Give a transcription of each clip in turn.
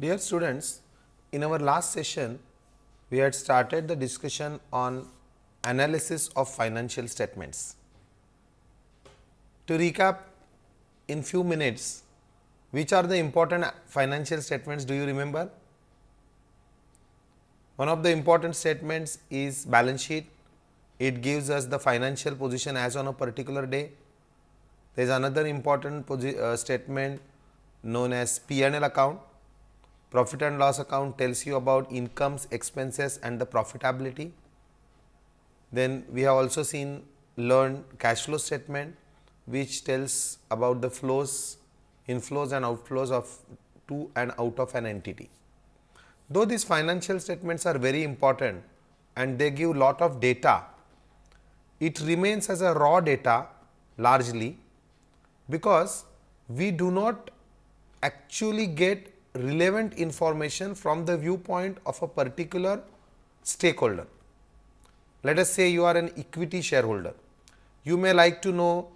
Dear students, in our last session, we had started the discussion on analysis of financial statements. To recap in few minutes, which are the important financial statements do you remember? One of the important statements is balance sheet. It gives us the financial position as on a particular day. There is another important uh, statement known as P&L account Profit and loss account tells you about incomes, expenses and the profitability. Then we have also seen learned cash flow statement which tells about the flows, inflows and outflows of to and out of an entity. Though these financial statements are very important and they give lot of data, it remains as a raw data largely because we do not actually get relevant information from the viewpoint of a particular stakeholder. Let us say you are an equity shareholder. You may like to know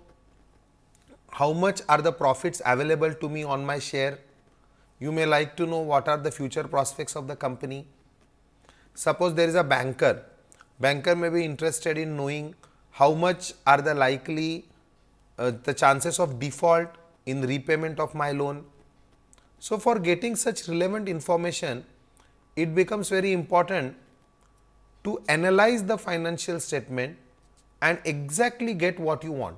how much are the profits available to me on my share. You may like to know what are the future prospects of the company. Suppose there is a banker. Banker may be interested in knowing how much are the likely uh, the chances of default in repayment of my loan so, for getting such relevant information, it becomes very important to analyze the financial statement and exactly get what you want.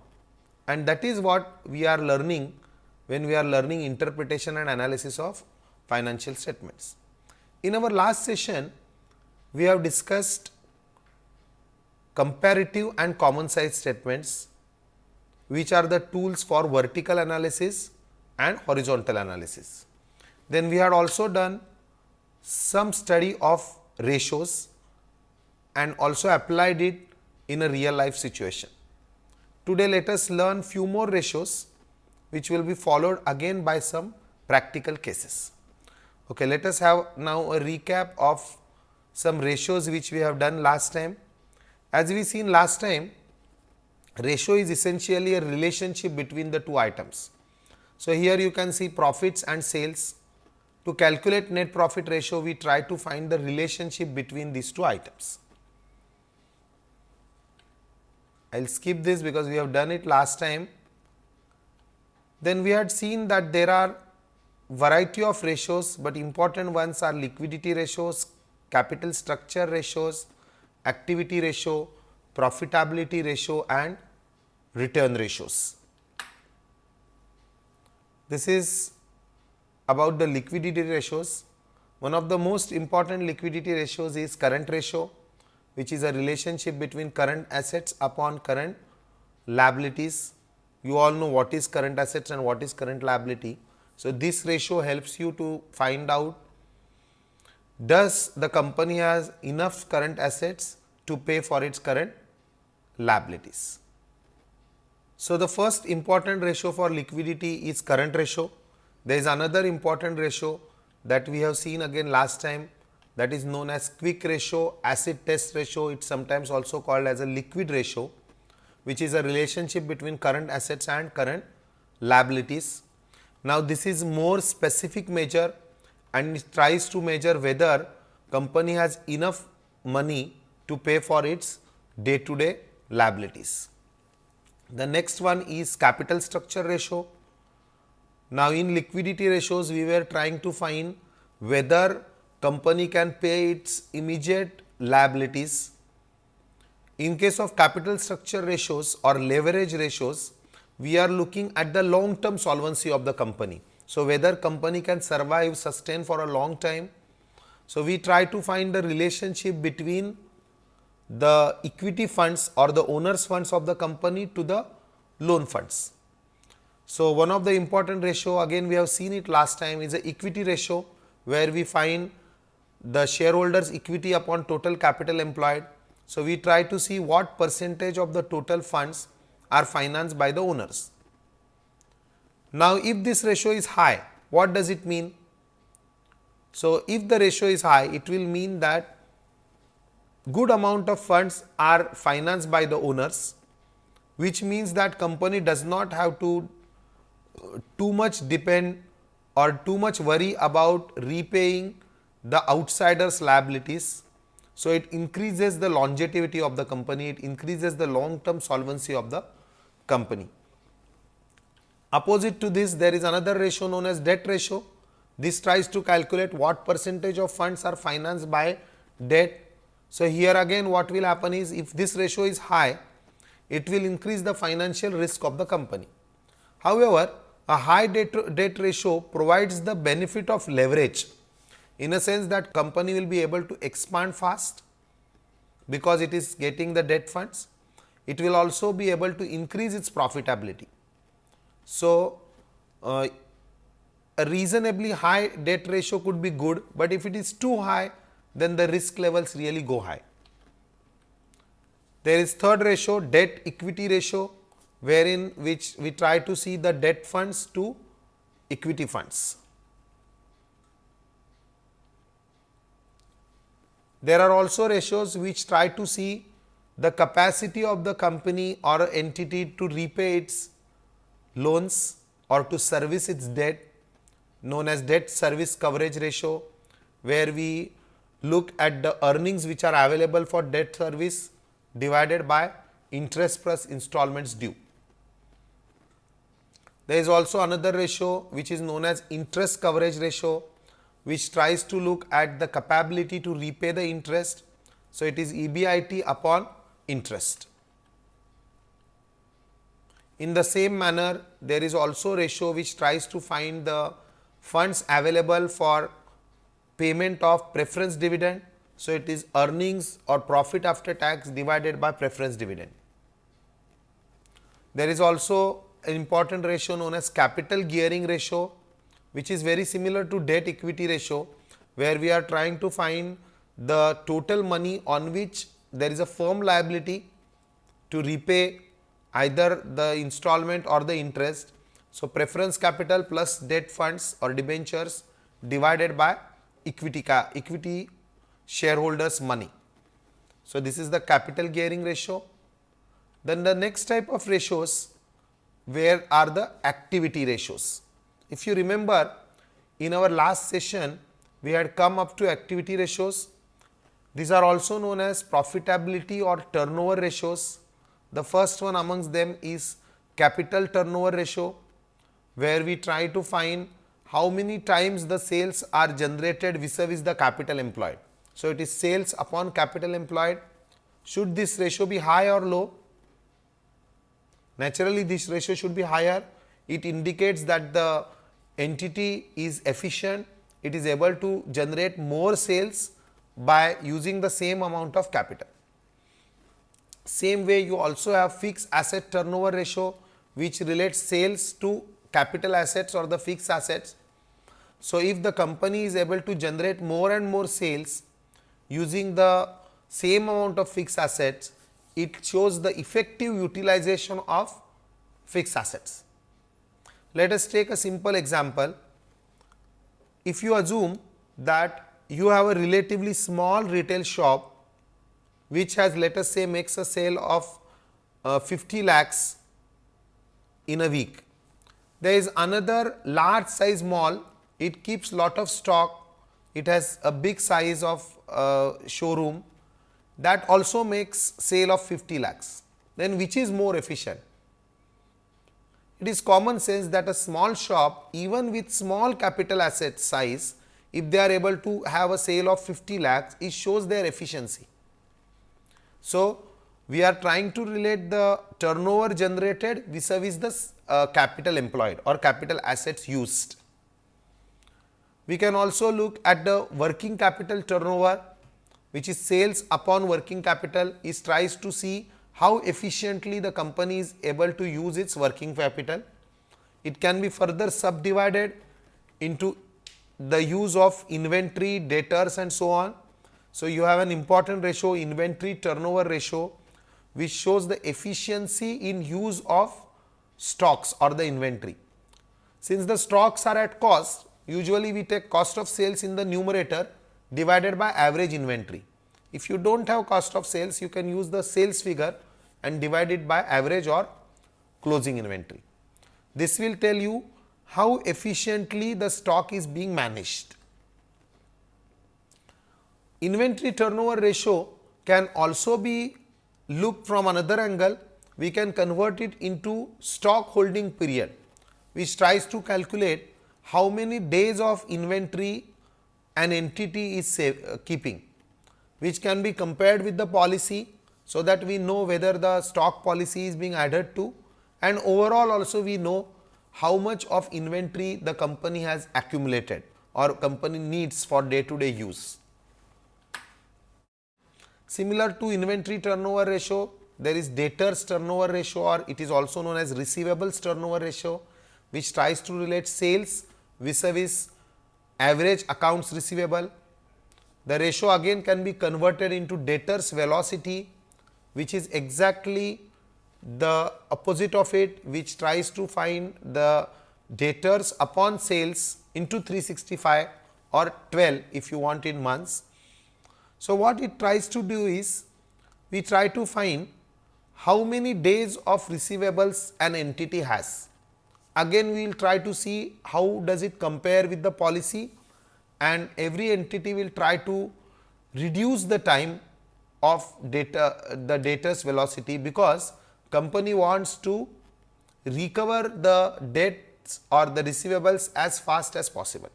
And that is what we are learning when we are learning interpretation and analysis of financial statements. In our last session, we have discussed comparative and common size statements, which are the tools for vertical analysis and horizontal analysis. Then we had also done some study of ratios and also applied it in a real life situation. Today let us learn few more ratios which will be followed again by some practical cases. Okay, let us have now a recap of some ratios which we have done last time. As we seen last time, ratio is essentially a relationship between the two items. So, here you can see profits and sales to calculate net profit ratio, we try to find the relationship between these two items. I will skip this because we have done it last time. Then we had seen that there are variety of ratios, but important ones are liquidity ratios, capital structure ratios, activity ratio, profitability ratio and return ratios. This is about the liquidity ratios. One of the most important liquidity ratios is current ratio, which is a relationship between current assets upon current liabilities. You all know what is current assets and what is current liability. So, this ratio helps you to find out does the company has enough current assets to pay for its current liabilities. So, the first important ratio for liquidity is current ratio. There is another important ratio that we have seen again last time that is known as quick ratio, acid test ratio, it is sometimes also called as a liquid ratio, which is a relationship between current assets and current liabilities. Now, this is more specific measure and it tries to measure whether company has enough money to pay for its day to day liabilities. The next one is capital structure ratio. Now, in liquidity ratios, we were trying to find whether company can pay its immediate liabilities. In case of capital structure ratios or leverage ratios, we are looking at the long term solvency of the company. So, whether company can survive, sustain for a long time. So, we try to find the relationship between the equity funds or the owners funds of the company to the loan funds. So, one of the important ratio again we have seen it last time is the equity ratio where we find the shareholders equity upon total capital employed. So, we try to see what percentage of the total funds are financed by the owners. Now, if this ratio is high, what does it mean? So, if the ratio is high, it will mean that good amount of funds are financed by the owners, which means that company does not have to too much depend or too much worry about repaying the outsiders liabilities. So, it increases the longevity of the company, it increases the long term solvency of the company. Opposite to this there is another ratio known as debt ratio. This tries to calculate what percentage of funds are financed by debt. So, here again what will happen is if this ratio is high, it will increase the financial risk of the company. However, a high debt, ratio provides the benefit of leverage in a sense that company will be able to expand fast because it is getting the debt funds. It will also be able to increase its profitability. So, uh, a reasonably high debt ratio could be good, but if it is too high then the risk levels really go high. There is third ratio debt equity ratio wherein which we try to see the debt funds to equity funds. There are also ratios which try to see the capacity of the company or entity to repay its loans or to service its debt known as debt service coverage ratio where we look at the earnings which are available for debt service divided by interest plus installments due. There is also another ratio which is known as interest coverage ratio which tries to look at the capability to repay the interest. So, it is EBIT upon interest. In the same manner, there is also ratio which tries to find the funds available for payment of preference dividend. So, it is earnings or profit after tax divided by preference dividend. There is also an important ratio known as capital gearing ratio, which is very similar to debt equity ratio, where we are trying to find the total money on which there is a firm liability to repay either the installment or the interest. So, preference capital plus debt funds or debentures divided by equity, equity shareholders money. So, this is the capital gearing ratio. Then the next type of ratios where are the activity ratios. If you remember in our last session we had come up to activity ratios. These are also known as profitability or turnover ratios the first one amongst them is capital turnover ratio, where we try to find how many times the sales are generated vis-a-vis the capital employed. So, it is sales upon capital employed. Should this ratio be high or low? Naturally, this ratio should be higher. It indicates that the entity is efficient, it is able to generate more sales by using the same amount of capital. Same way you also have fixed asset turnover ratio which relates sales to capital assets or the fixed assets. So, if the company is able to generate more and more sales using the same amount of fixed assets, it shows the effective utilization of fixed assets. Let us take a simple example. If you assume that you have a relatively small retail shop which has let us say makes a sale of uh, 50 lakhs in a week. There is another large size mall, it keeps lot of stock, it has a big size of uh, showroom that also makes sale of 50 lakhs. Then which is more efficient? It is common sense that a small shop even with small capital asset size, if they are able to have a sale of 50 lakhs, it shows their efficiency. So, we are trying to relate the turnover generated vis-a-vis the uh, capital employed or capital assets used. We can also look at the working capital turnover which is sales upon working capital is tries to see how efficiently the company is able to use its working capital. It can be further subdivided into the use of inventory, debtors and so on so, you have an important ratio inventory turnover ratio which shows the efficiency in use of stocks or the inventory. Since the stocks are at cost, usually we take cost of sales in the numerator divided by average inventory. If you do not have cost of sales, you can use the sales figure and divide it by average or closing inventory. This will tell you how efficiently the stock is being managed. Inventory turnover ratio can also be looked from another angle. We can convert it into stock holding period, which tries to calculate how many days of inventory an entity is save, uh, keeping, which can be compared with the policy. So, that we know whether the stock policy is being added to and overall also we know how much of inventory the company has accumulated or company needs for day to day use. Similar to inventory turnover ratio, there is debtors turnover ratio or it is also known as receivables turnover ratio, which tries to relate sales vis-a-vis average accounts receivable. The ratio again can be converted into debtors velocity, which is exactly the opposite of it, which tries to find the debtors upon sales into 365 or 12 if you want in months so, what it tries to do is we try to find how many days of receivables an entity has. Again we will try to see how does it compare with the policy and every entity will try to reduce the time of data the debtors velocity because company wants to recover the debts or the receivables as fast as possible.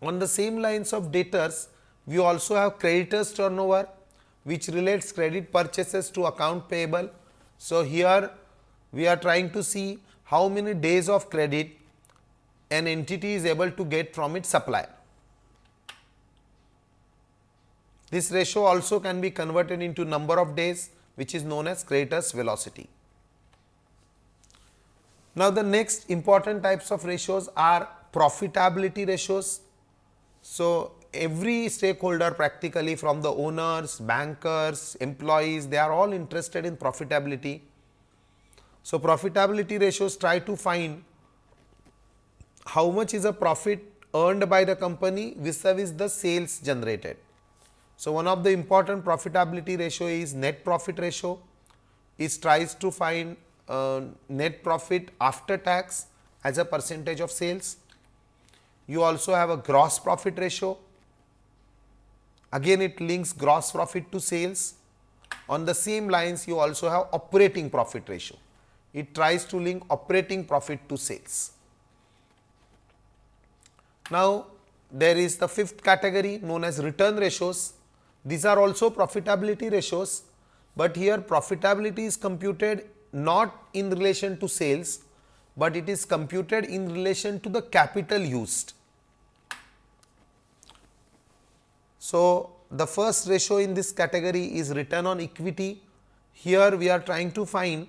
On the same lines of debtors, we also have creditors turnover which relates credit purchases to account payable. So, here we are trying to see how many days of credit an entity is able to get from its supplier. This ratio also can be converted into number of days which is known as creditors velocity. Now, the next important types of ratios are profitability ratios. So, every stakeholder practically from the owners, bankers, employees, they are all interested in profitability. So, profitability ratios try to find how much is a profit earned by the company vis-a-vis -vis the sales generated. So, one of the important profitability ratio is net profit ratio. It tries to find uh, net profit after tax as a percentage of sales. You also have a gross profit ratio Again it links gross profit to sales. On the same lines you also have operating profit ratio. It tries to link operating profit to sales. Now, there is the fifth category known as return ratios. These are also profitability ratios, but here profitability is computed not in relation to sales, but it is computed in relation to the capital used. So, the first ratio in this category is return on equity. Here we are trying to find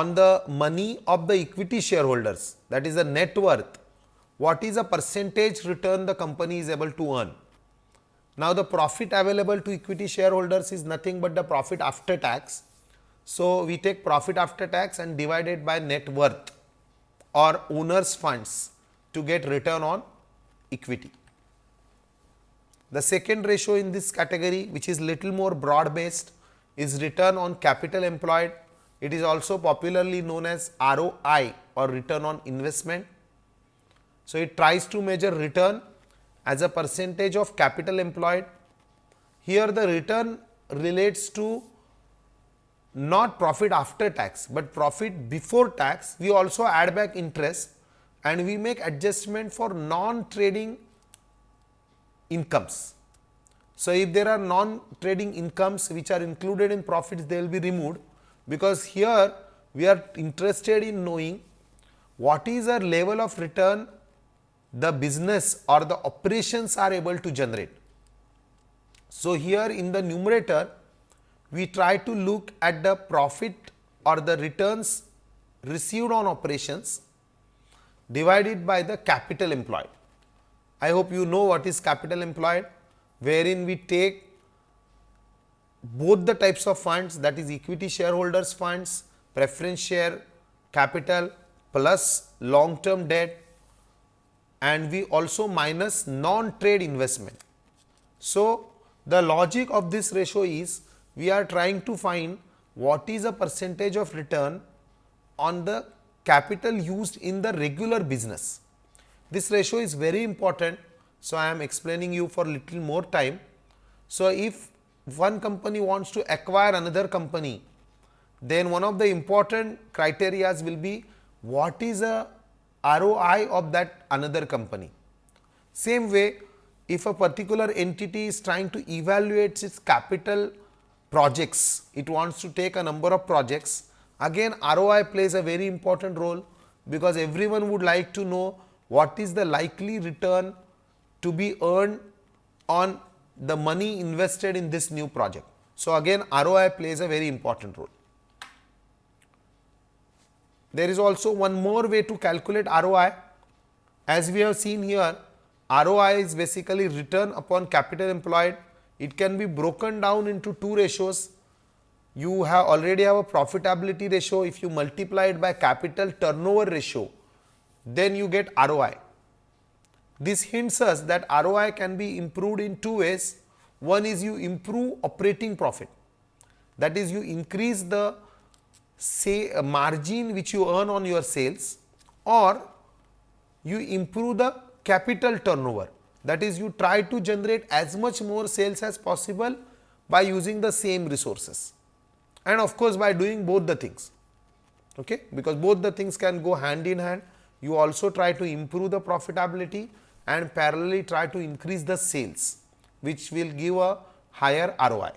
on the money of the equity shareholders that is the net worth, what is the percentage return the company is able to earn. Now, the profit available to equity shareholders is nothing but the profit after tax. So, we take profit after tax and divide it by net worth or owners funds to get return on equity. The second ratio in this category which is little more broad based is return on capital employed. It is also popularly known as ROI or return on investment. So, it tries to measure return as a percentage of capital employed. Here the return relates to not profit after tax, but profit before tax. We also add back interest and we make adjustment for non trading incomes. So, if there are non trading incomes which are included in profits they will be removed because here we are interested in knowing what is our level of return the business or the operations are able to generate. So, here in the numerator we try to look at the profit or the returns received on operations divided by the capital employed. I hope you know what is capital employed, wherein we take both the types of funds that is equity shareholders funds, preference share capital plus long term debt and we also minus non trade investment. So, the logic of this ratio is we are trying to find what is a percentage of return on the capital used in the regular business. This ratio is very important. So, I am explaining you for little more time. So, if one company wants to acquire another company, then one of the important criterias will be what is a ROI of that another company. Same way, if a particular entity is trying to evaluate its capital projects, it wants to take a number of projects, again ROI plays a very important role, because everyone would like to know what is the likely return to be earned on the money invested in this new project. So, again ROI plays a very important role. There is also one more way to calculate ROI. As we have seen here, ROI is basically return upon capital employed. It can be broken down into two ratios. You have already have a profitability ratio. If you multiply it by capital turnover ratio, then you get ROI. This hints us that ROI can be improved in two ways. One is you improve operating profit. That is you increase the say uh, margin which you earn on your sales or you improve the capital turnover. That is you try to generate as much more sales as possible by using the same resources. And of course, by doing both the things. Okay, because both the things can go hand in hand. You also try to improve the profitability and parallelly try to increase the sales which will give a higher ROI.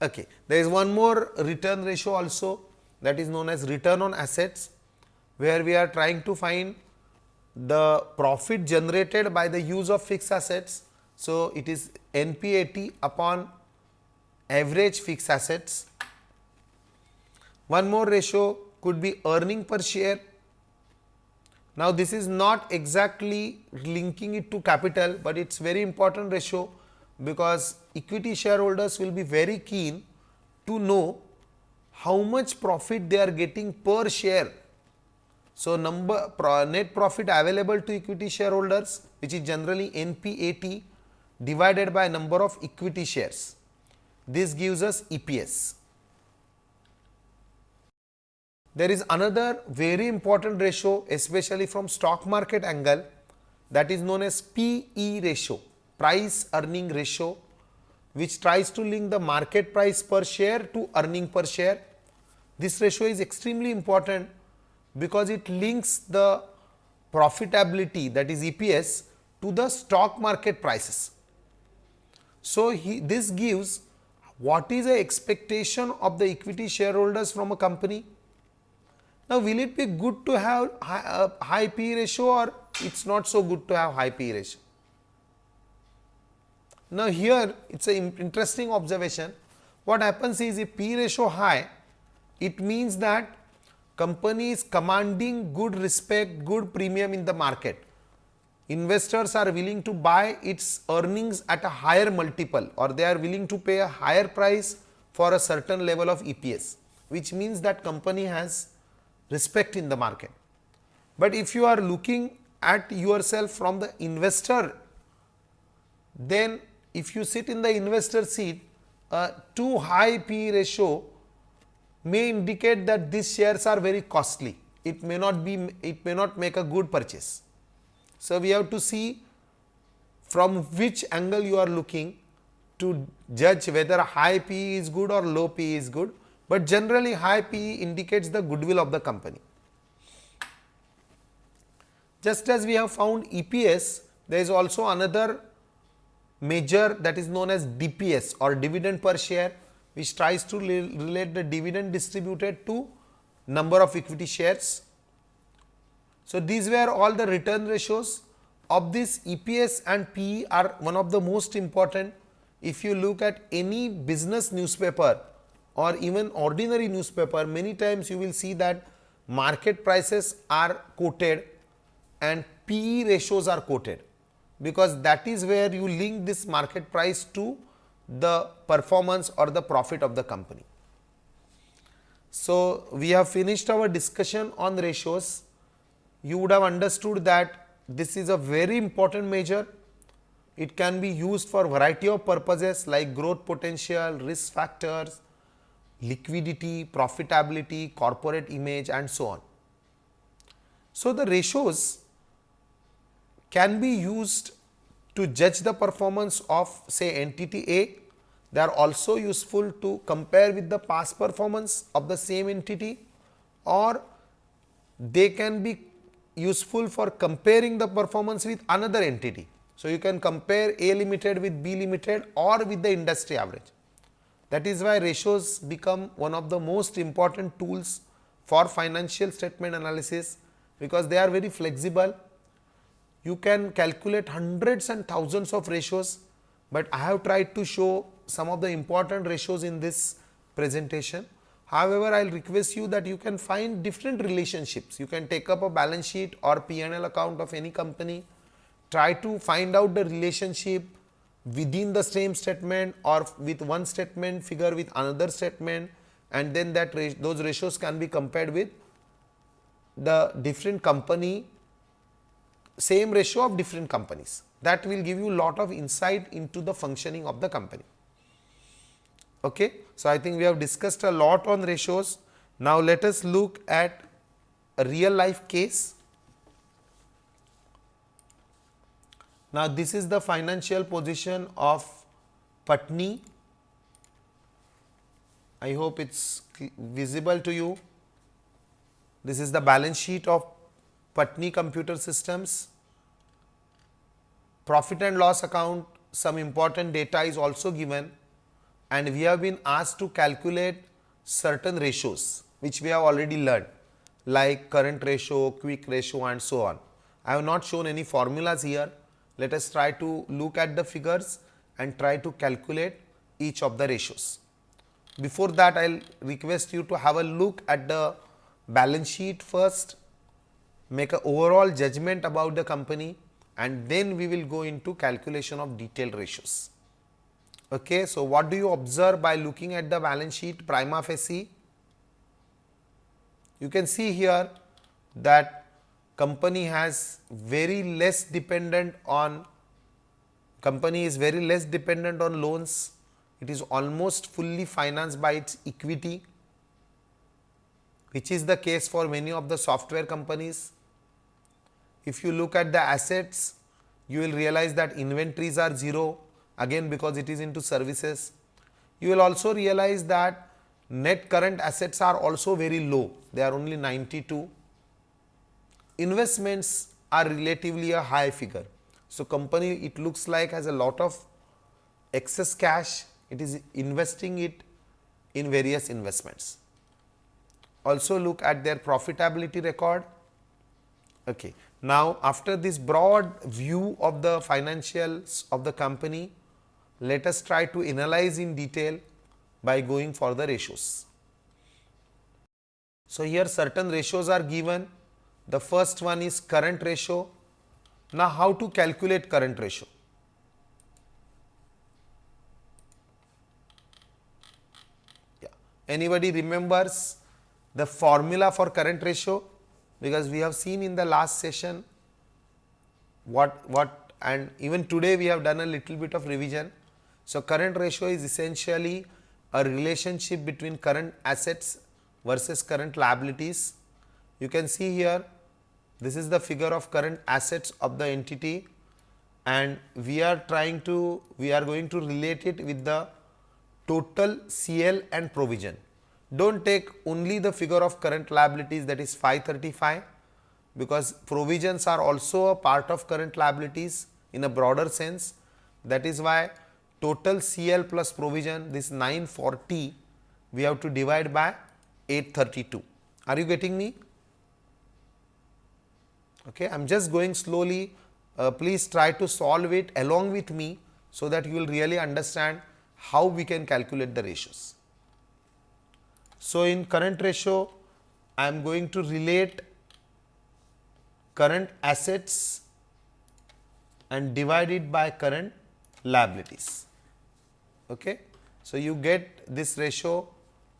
Okay. There is one more return ratio also that is known as return on assets, where we are trying to find the profit generated by the use of fixed assets. So, it is NPAT upon average fixed assets. One more ratio could be earning per share. Now, this is not exactly linking it to capital, but it is very important ratio because equity shareholders will be very keen to know how much profit they are getting per share. So, number net profit available to equity shareholders which is generally NPAT divided by number of equity shares. This gives us EPS. There is another very important ratio especially from stock market angle that is known as PE ratio price earning ratio which tries to link the market price per share to earning per share. This ratio is extremely important because it links the profitability that is EPS to the stock market prices. So, he, this gives what is the expectation of the equity shareholders from a company. Now, will it be good to have high, uh, high P ratio or it is not so good to have high P ratio? Now, here it is an interesting observation. What happens is if P ratio high, it means that company is commanding good respect, good premium in the market. Investors are willing to buy its earnings at a higher multiple or they are willing to pay a higher price for a certain level of EPS, which means that company has respect in the market. But if you are looking at yourself from the investor, then if you sit in the investor seat, a too high P ratio may indicate that these shares are very costly. It may not be, it may not make a good purchase. So, we have to see from which angle you are looking to judge whether high P is good or low P is good, but generally high PE indicates the goodwill of the company. Just as we have found EPS, there is also another measure that is known as DPS or dividend per share which tries to relate the dividend distributed to number of equity shares. So, these were all the return ratios of this EPS and PE are one of the most important. If you look at any business newspaper or even ordinary newspaper, many times you will see that market prices are quoted and PE ratios are quoted because that is where you link this market price to the performance or the profit of the company. So, we have finished our discussion on ratios. You would have understood that this is a very important measure. It can be used for variety of purposes like growth potential, risk factors liquidity, profitability, corporate image and so on. So, the ratios can be used to judge the performance of say entity A. They are also useful to compare with the past performance of the same entity or they can be useful for comparing the performance with another entity. So, you can compare A limited with B limited or with the industry average. That is why ratios become one of the most important tools for financial statement analysis, because they are very flexible. You can calculate hundreds and thousands of ratios, but I have tried to show some of the important ratios in this presentation. However, I will request you that you can find different relationships. You can take up a balance sheet or P&L account of any company, try to find out the relationship within the same statement or with one statement figure with another statement and then that those ratios can be compared with the different company same ratio of different companies that will give you lot of insight into the functioning of the company. Okay. So, I think we have discussed a lot on ratios. Now, let us look at a real life case Now, this is the financial position of Patni. I hope it is visible to you. This is the balance sheet of Patni Computer Systems. Profit and loss account, some important data is also given and we have been asked to calculate certain ratios which we have already learned like current ratio, quick ratio and so on. I have not shown any formulas here let us try to look at the figures and try to calculate each of the ratios. Before that, I will request you to have a look at the balance sheet first, make a overall judgment about the company and then we will go into calculation of detailed ratios. Okay, so, what do you observe by looking at the balance sheet prima facie? You can see here that company has very less dependent on company is very less dependent on loans. It is almost fully financed by its equity, which is the case for many of the software companies. If you look at the assets, you will realize that inventories are 0 again because it is into services. You will also realize that net current assets are also very low, they are only 92 investments are relatively a high figure. So, company it looks like has a lot of excess cash, it is investing it in various investments. Also look at their profitability record. Okay. Now, after this broad view of the financials of the company, let us try to analyze in detail by going for the ratios. So, here certain ratios are given the first one is current ratio. Now, how to calculate current ratio? Yeah. Anybody remembers the formula for current ratio? Because we have seen in the last session what, what and even today we have done a little bit of revision. So, current ratio is essentially a relationship between current assets versus current liabilities. You can see here this is the figure of current assets of the entity and we are trying to, we are going to relate it with the total CL and provision. Do not take only the figure of current liabilities that is 535 because provisions are also a part of current liabilities in a broader sense. That is why total CL plus provision this 940 we have to divide by 832. Are you getting me? Okay. I am just going slowly, uh, please try to solve it along with me, so that you will really understand how we can calculate the ratios. So, in current ratio, I am going to relate current assets and divide it by current liabilities. Okay. So, you get this ratio,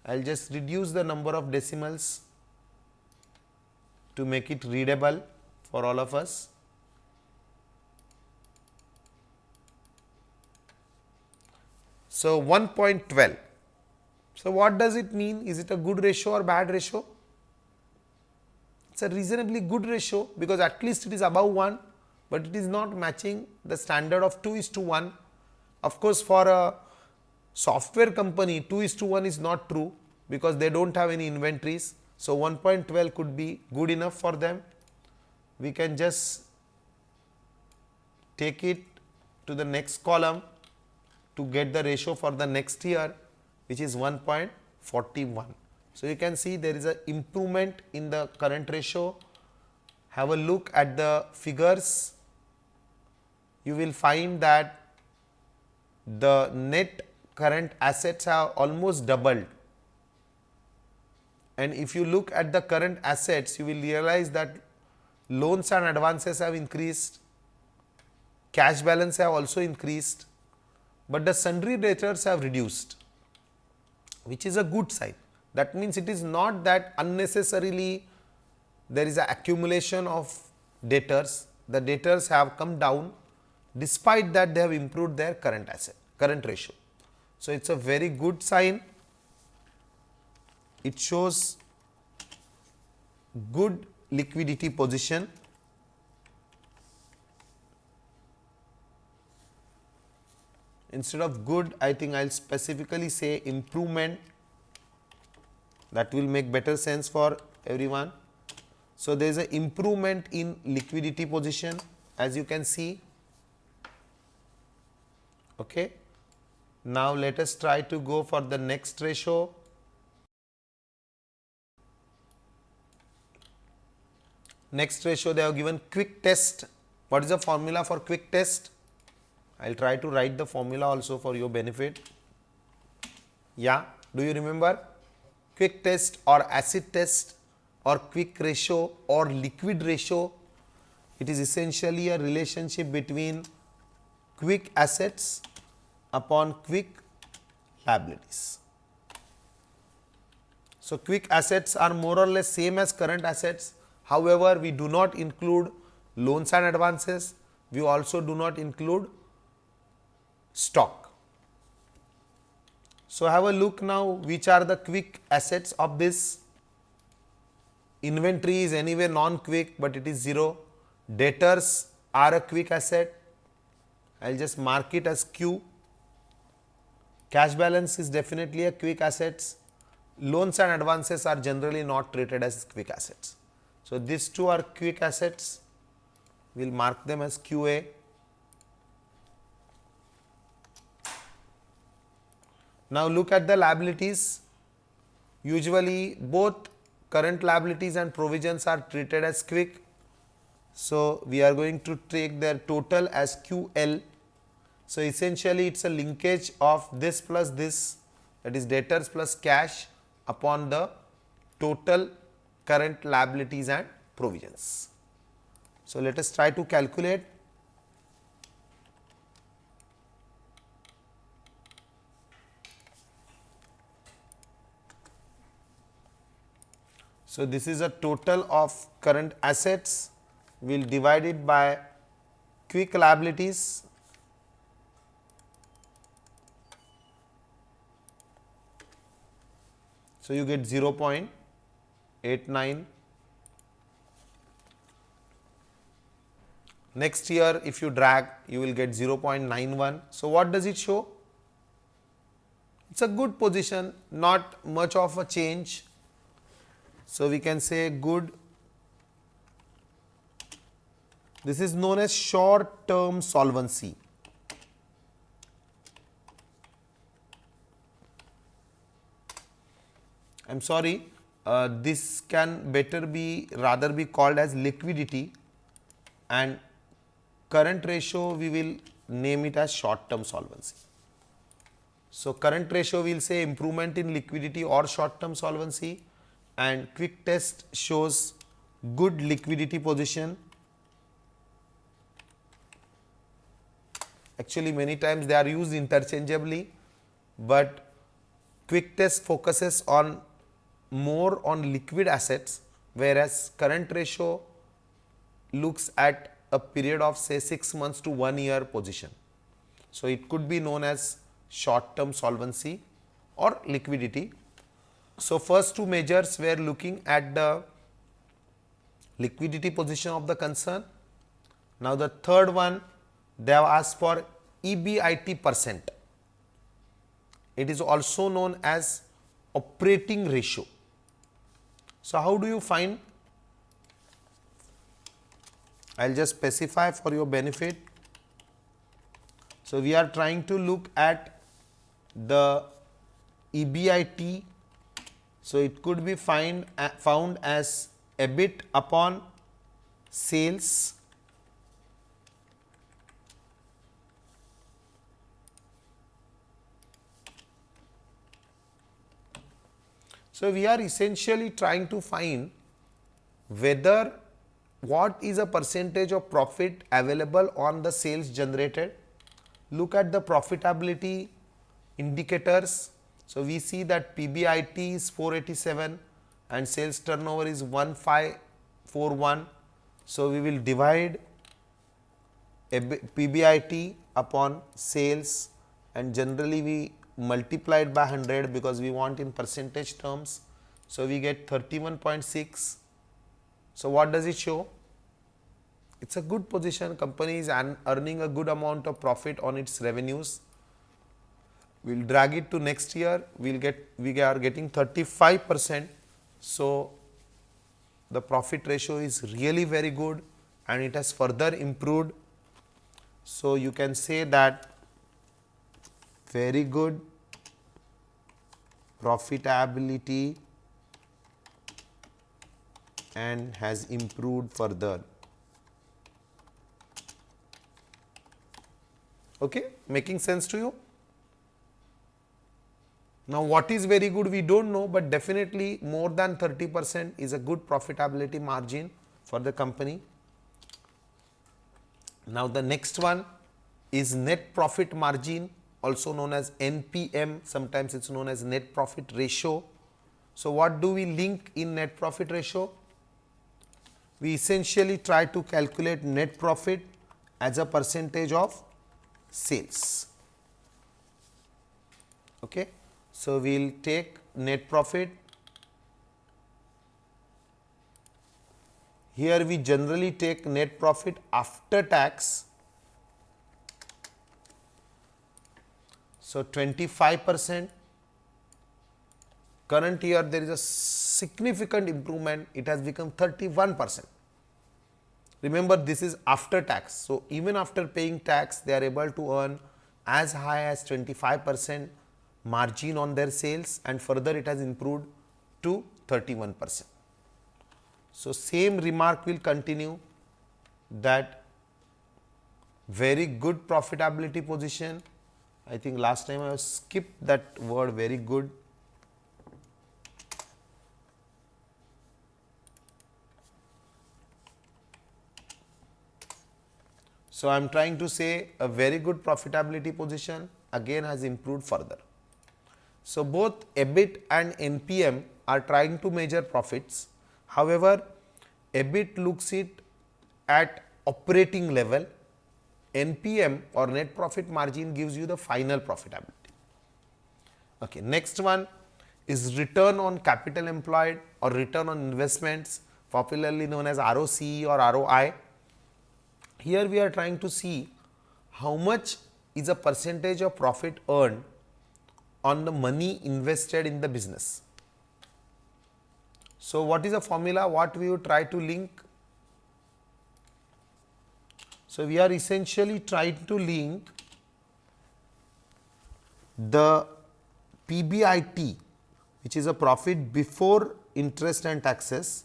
I will just reduce the number of decimals to make it readable for all of us. So, 1.12 So, what does it mean? Is it a good ratio or bad ratio? It is a reasonably good ratio because at least it is above 1, but it is not matching the standard of 2 is to 1. Of course, for a software company 2 is to 1 is not true because they do not have any inventories. So, 1.12 could be good enough for them. We can just take it to the next column to get the ratio for the next year which is 1.41. So, you can see there is a improvement in the current ratio. Have a look at the figures. You will find that the net current assets have almost doubled. And if you look at the current assets, you will realize that loans and advances have increased, cash balance have also increased, but the sundry debtors have reduced which is a good sign. That means, it is not that unnecessarily there is a accumulation of debtors, the debtors have come down despite that they have improved their current asset, current ratio. So, it is a very good sign, it shows good liquidity position instead of good I think I will specifically say improvement that will make better sense for everyone. So, there is an improvement in liquidity position as you can see. Okay. Now, let us try to go for the next ratio. Next ratio they have given quick test. What is the formula for quick test? I will try to write the formula also for your benefit. Yeah, do you remember? Quick test or acid test or quick ratio or liquid ratio, it is essentially a relationship between quick assets upon quick liabilities. So, quick assets are more or less same as current assets. However, we do not include loans and advances. We also do not include stock. So, have a look now which are the quick assets of this inventory is anyway non quick, but it is 0 debtors are a quick asset I will just mark it as Q cash balance is definitely a quick assets loans and advances are generally not treated as quick assets. So, these two are quick assets we will mark them as QA Now, look at the liabilities. Usually, both current liabilities and provisions are treated as quick. So, we are going to take their total as QL. So, essentially it is a linkage of this plus this that is debtors plus cash upon the total current liabilities and provisions. So, let us try to calculate. So, this is a total of current assets, we will divide it by quick liabilities. So, you get 0 0.89. Next year if you drag you will get 0.91. So, what does it show? It is a good position not much of a change so, we can say good this is known as short term solvency. I am sorry uh, this can better be rather be called as liquidity and current ratio we will name it as short term solvency. So, current ratio we will say improvement in liquidity or short term solvency and quick test shows good liquidity position. Actually many times they are used interchangeably, but quick test focuses on more on liquid assets whereas current ratio looks at a period of say 6 months to 1 year position. So, it could be known as short term solvency or liquidity. So, first two measures we are looking at the liquidity position of the concern. Now, the third one they have asked for EBIT percent. It is also known as operating ratio. So, how do you find? I will just specify for your benefit. So, we are trying to look at the EBIT. So, it could be find, found as EBIT upon sales So, we are essentially trying to find whether what is a percentage of profit available on the sales generated. Look at the profitability indicators. So, we see that PBIT is 487 and sales turnover is 1541. So, we will divide PBIT upon sales and generally we multiplied by 100 because we want in percentage terms. So, we get 31.6. So, what does it show? It is a good position company is earning a good amount of profit on its revenues. We will drag it to next year, we will get we are getting 35 percent. So, the profit ratio is really very good and it has further improved. So, you can say that very good profitability and has improved further. Okay, making sense to you? Now, what is very good we do not know, but definitely more than 30 percent is a good profitability margin for the company. Now, the next one is net profit margin also known as NPM, sometimes it is known as net profit ratio. So, what do we link in net profit ratio? We essentially try to calculate net profit as a percentage of sales. Okay. So, we will take net profit. Here we generally take net profit after tax So, 25 percent current year there is a significant improvement it has become 31 percent. Remember this is after tax. So, even after paying tax they are able to earn as high as 25 percent margin on their sales and further it has improved to 31 percent. So, same remark will continue that very good profitability position I think last time I skipped that word very good. So, I am trying to say a very good profitability position again has improved further. So, both EBIT and NPM are trying to measure profits. However, EBIT looks it at operating level NPM or net profit margin gives you the final profitability. Okay. Next one is return on capital employed or return on investments popularly known as ROC or ROI. Here we are trying to see how much is a percentage of profit earned on the money invested in the business. So, what is the formula? What we would try to link so, we are essentially trying to link the PBIT which is a profit before interest and taxes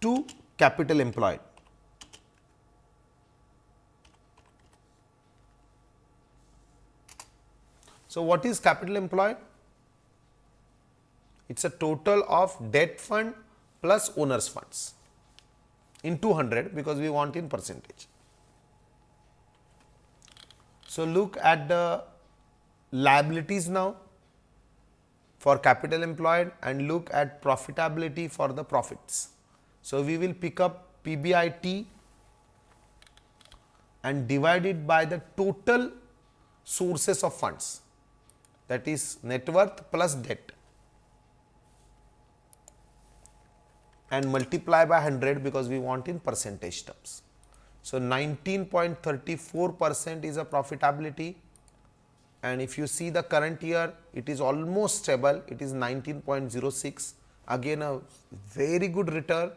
to capital employed. So, what is capital employed? It is a total of debt fund plus owners funds in 200 because we want in percentage. So, look at the liabilities now for capital employed and look at profitability for the profits. So, we will pick up PBIT and divide it by the total sources of funds. that is net worth plus debt and multiply by 100 because we want in percentage terms. So, 19.34 percent is a profitability and if you see the current year it is almost stable it is 19.06 again a very good return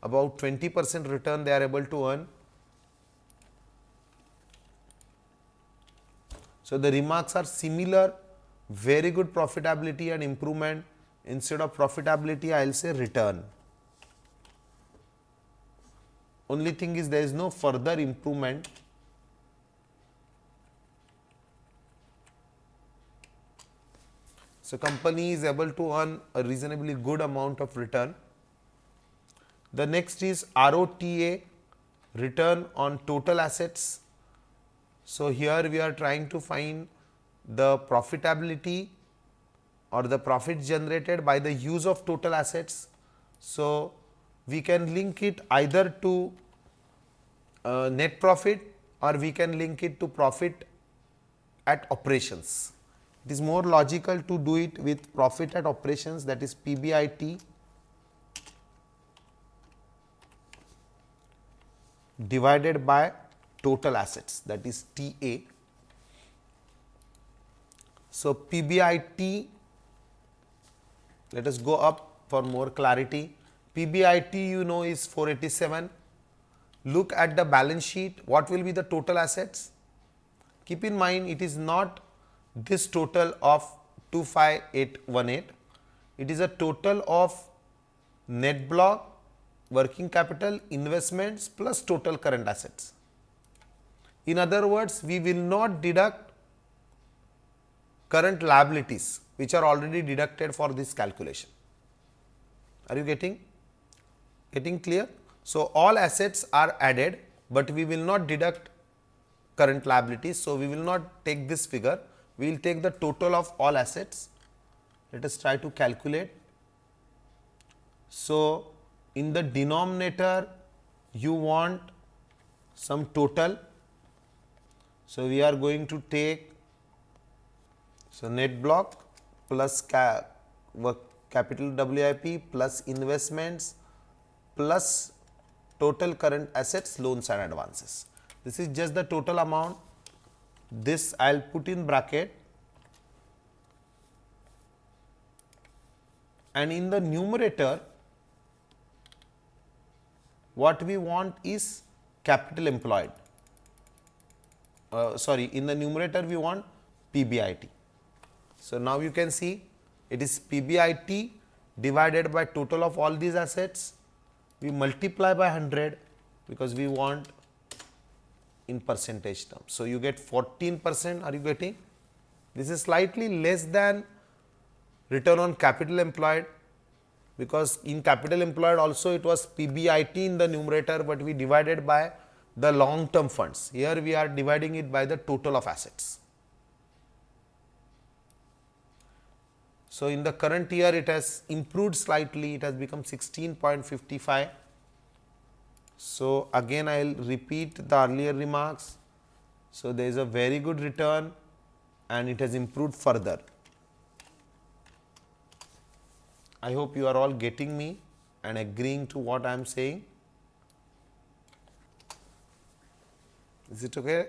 about 20 percent return they are able to earn. So, the remarks are similar very good profitability and improvement instead of profitability I will say return. Only thing is there is no further improvement So, company is able to earn a reasonably good amount of return. The next is ROTA return on total assets. So, here we are trying to find the profitability or the profit generated by the use of total assets. So, we can link it either to uh, net profit or we can link it to profit at operations. It is more logical to do it with profit at operations that is PBIT divided by total assets that is TA. So, PBIT let us go up for more clarity. PBIT you know is 487. Look at the balance sheet what will be the total assets. Keep in mind it is not this total of 25818, it is a total of net block, working capital, investments plus total current assets. In other words, we will not deduct current liabilities which are already deducted for this calculation. Are you getting getting clear? So, all assets are added, but we will not deduct current liabilities. So, we will not take this figure we will take the total of all assets. Let us try to calculate. So, in the denominator you want some total. So, we are going to take so net block plus ca capital WIP plus investments plus total current assets loans and advances. This is just the total amount this I will put in bracket and in the numerator what we want is capital employed uh, sorry in the numerator we want PBIT. So, now you can see it is PBIT divided by total of all these assets we multiply by 100 because we want in percentage terms. So, you get 14 percent are you getting this is slightly less than return on capital employed because in capital employed also it was PBIT in the numerator, but we divided by the long term funds here we are dividing it by the total of assets. So, in the current year it has improved slightly it has become 16.55 so, again I will repeat the earlier remarks. So, there is a very good return and it has improved further. I hope you are all getting me and agreeing to what I am saying. Is it okay?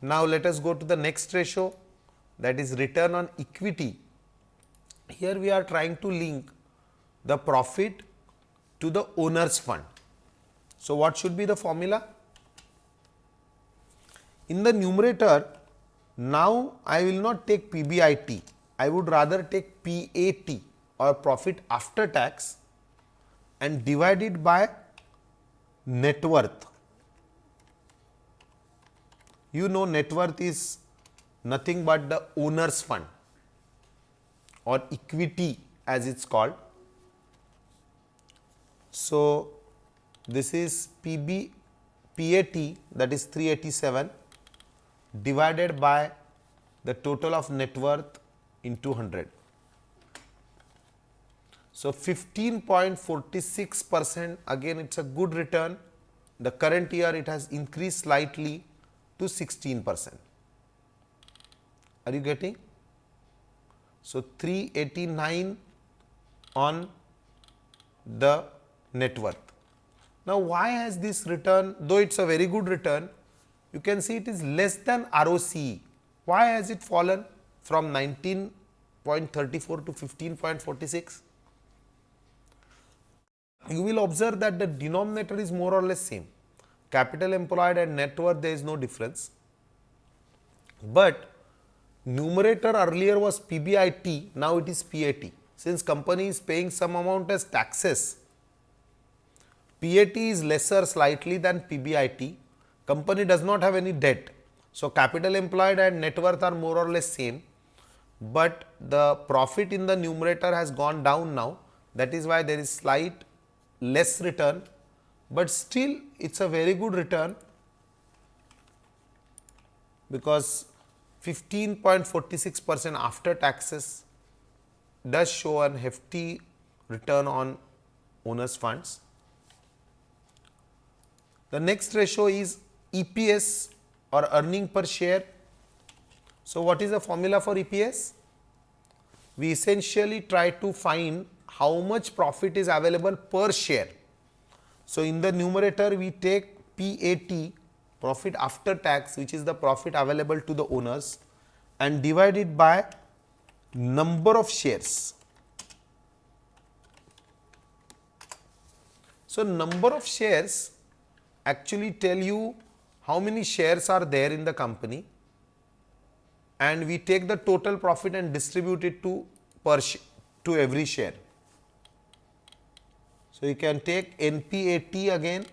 Now, let us go to the next ratio that is return on equity. Here we are trying to link the profit to the owner's fund. So, what should be the formula? In the numerator, now I will not take PBIT, I would rather take PAT or profit after tax and divide it by net worth. You know net worth is nothing but the owner's fund or equity as it is called so, this is PB PAT that is 387 divided by the total of net worth in 200. So, 15.46 percent again it is a good return the current year it has increased slightly to 16 percent. Are you getting? So, 389 on the net worth. Now, why has this return, though it is a very good return, you can see it is less than ROCE. Why has it fallen from 19.34 to 15.46? You will observe that the denominator is more or less same. Capital employed and net worth there is no difference. But numerator earlier was PBIT, now it is PAT. Since company is paying some amount as taxes, PAT is lesser slightly than PBIT. Company does not have any debt. So, capital employed and net worth are more or less same, but the profit in the numerator has gone down now. That is why there is slight less return, but still it is a very good return because 15.46 percent after taxes does show an hefty return on owners funds. The next ratio is EPS or earning per share. So, what is the formula for EPS? We essentially try to find how much profit is available per share. So, in the numerator we take PAT profit after tax which is the profit available to the owners and divide it by number of shares. So, number of shares actually tell you how many shares are there in the company and we take the total profit and distribute it to per to every share. So, you can take NPAT again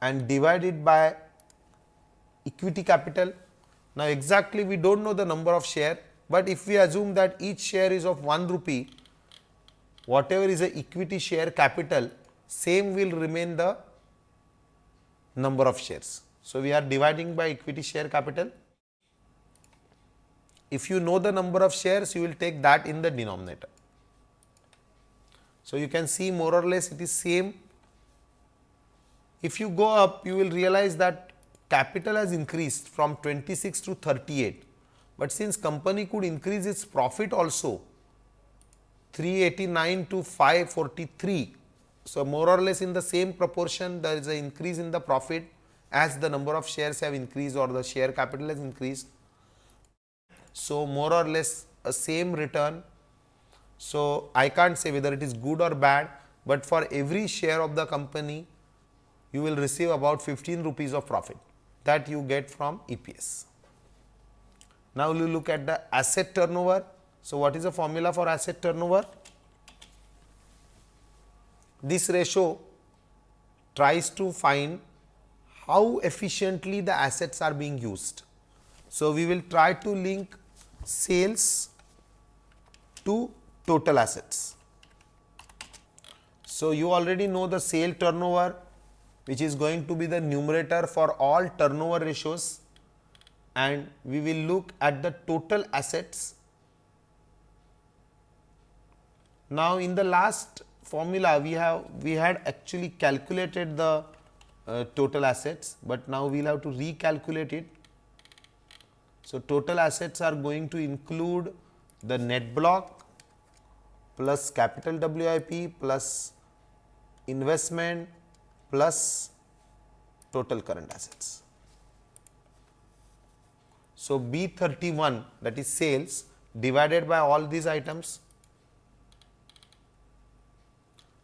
and divide it by equity capital. Now, exactly we do not know the number of share, but if we assume that each share is of 1 rupee, whatever is the equity share capital, same will remain the number of shares. So, we are dividing by equity share capital. If you know the number of shares, you will take that in the denominator. So, you can see more or less it is same. If you go up you will realize that capital has increased from 26 to 38, but since company could increase its profit also 389 to 543. So, more or less in the same proportion there is an increase in the profit as the number of shares have increased or the share capital has increased. So, more or less a same return so, I can't say whether it is good or bad, but for every share of the company you will receive about 15 rupees of profit that you get from EPS. Now, we look at the asset turnover. So, what is the formula for asset turnover? This ratio tries to find how efficiently the assets are being used. So, we will try to link sales to total assets. So, you already know the sale turnover which is going to be the numerator for all turnover ratios and we will look at the total assets. Now, in the last formula we have we had actually calculated the uh, total assets, but now we will have to recalculate it. So, total assets are going to include the net block, plus capital WIP plus investment plus total current assets. So, B 31 that is sales divided by all these items.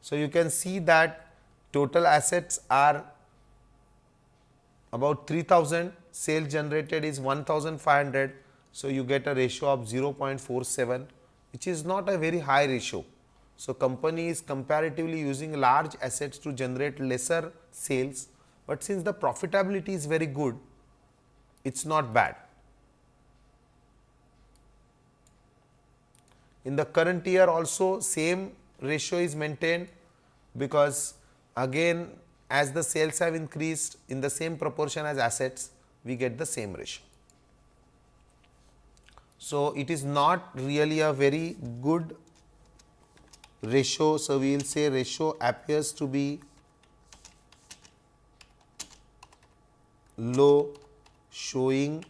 So, you can see that total assets are about 3000 sales generated is 1500. So, you get a ratio of 0.47 which is not a very high ratio. So, company is comparatively using large assets to generate lesser sales, but since the profitability is very good, it is not bad. In the current year also same ratio is maintained because again as the sales have increased in the same proportion as assets, we get the same ratio. So, it is not really a very good ratio. So, we will say ratio appears to be low showing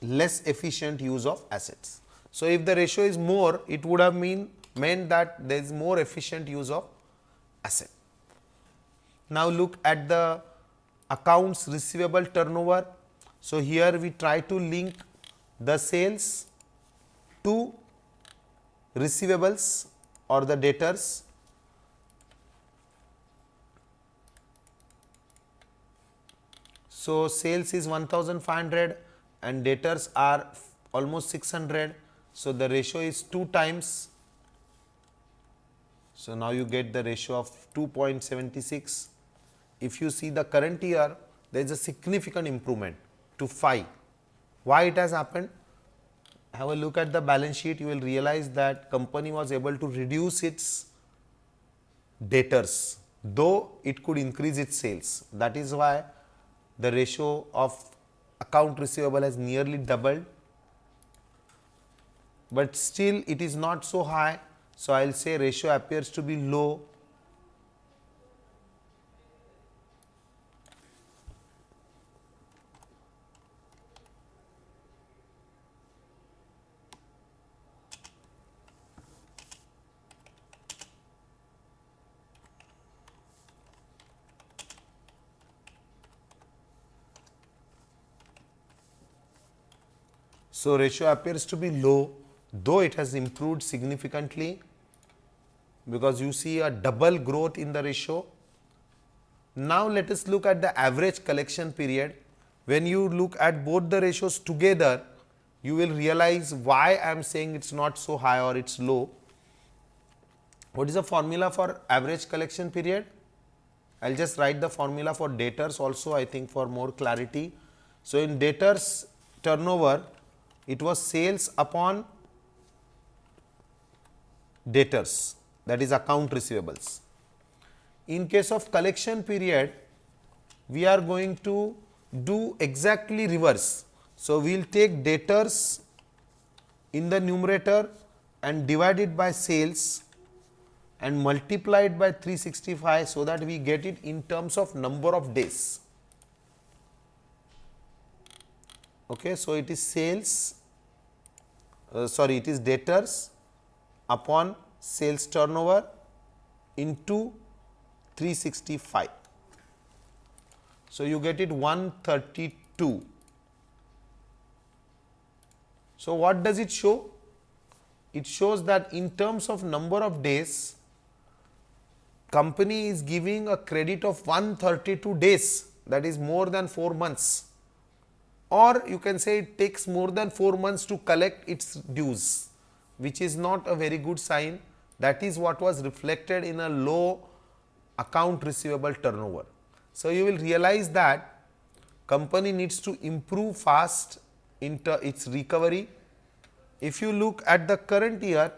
less efficient use of assets. So, if the ratio is more it would have mean meant that there is more efficient use of asset. Now, look at the accounts receivable turnover so, here we try to link the sales to receivables or the debtors So, sales is 1500 and debtors are almost 600. So, the ratio is 2 times. So, now you get the ratio of 2.76. If you see the current year, there is a significant improvement to 5. Why it has happened? Have a look at the balance sheet, you will realize that company was able to reduce its debtors, though it could increase its sales. That is why the ratio of account receivable has nearly doubled, but still it is not so high. So, I will say ratio appears to be low So, ratio appears to be low though it has improved significantly because you see a double growth in the ratio. Now, let us look at the average collection period. When you look at both the ratios together, you will realize why I am saying it is not so high or it is low. What is the formula for average collection period? I will just write the formula for debtors also I think for more clarity. So, in debtors turnover it was sales upon debtors that is account receivables. In case of collection period, we are going to do exactly reverse. So, we will take debtors in the numerator and divide it by sales and multiply it by 365 so that we get it in terms of number of days. Okay, so, it is sales uh, sorry it is debtors upon sales turnover into 365. So, you get it 132. So, what does it show? It shows that in terms of number of days, company is giving a credit of 132 days that is more than 4 months or you can say it takes more than 4 months to collect its dues which is not a very good sign that is what was reflected in a low account receivable turnover. So, you will realize that company needs to improve fast into its recovery. If you look at the current year,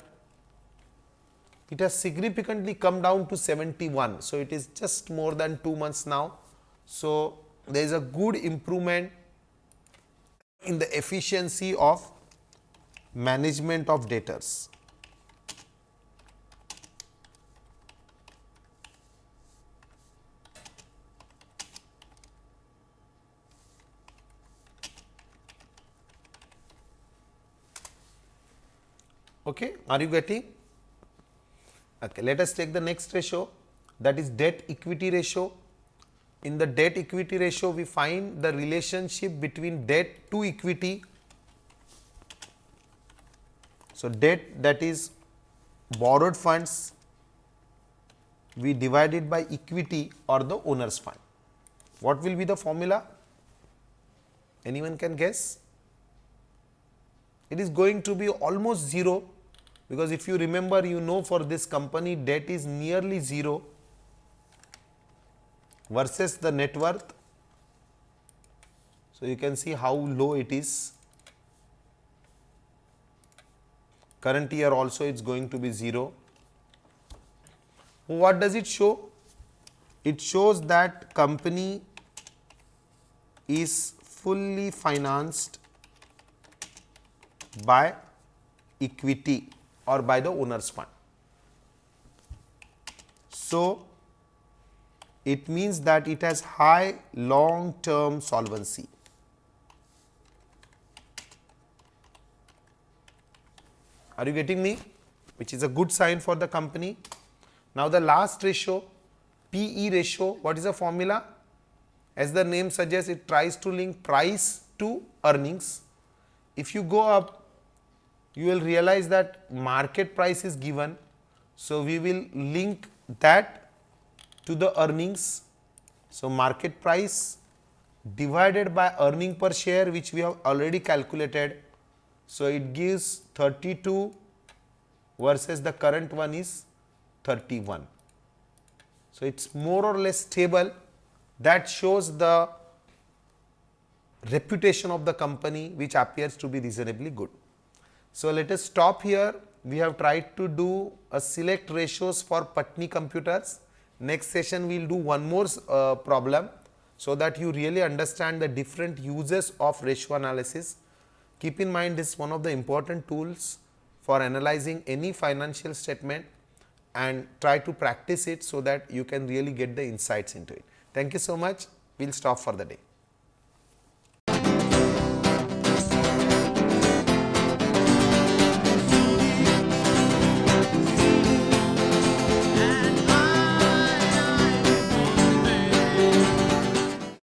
it has significantly come down to 71. So, it is just more than 2 months now. So, there is a good improvement in the efficiency of management of debtors. Okay, are you getting? Okay, let us take the next ratio that is debt equity ratio in the debt equity ratio we find the relationship between debt to equity. So, debt that is borrowed funds we divide it by equity or the owner's fund. What will be the formula? Anyone can guess? It is going to be almost 0 because if you remember you know for this company debt is nearly 0 versus the net worth. So, you can see how low it is. Current year also it is going to be 0. What does it show? It shows that company is fully financed by equity or by the owner's fund. So, it means that it has high long term solvency. Are you getting me? Which is a good sign for the company. Now, the last ratio PE ratio, what is the formula? As the name suggests, it tries to link price to earnings. If you go up, you will realize that market price is given. So, we will link that to the earnings. So, market price divided by earning per share which we have already calculated. So, it gives 32 versus the current one is 31. So, it is more or less stable that shows the reputation of the company which appears to be reasonably good. So, let us stop here. We have tried to do a select ratios for Patni computers. Next session we will do one more uh, problem so that you really understand the different uses of ratio analysis. Keep in mind this is one of the important tools for analyzing any financial statement and try to practice it so that you can really get the insights into it. Thank you so much. We will stop for the day.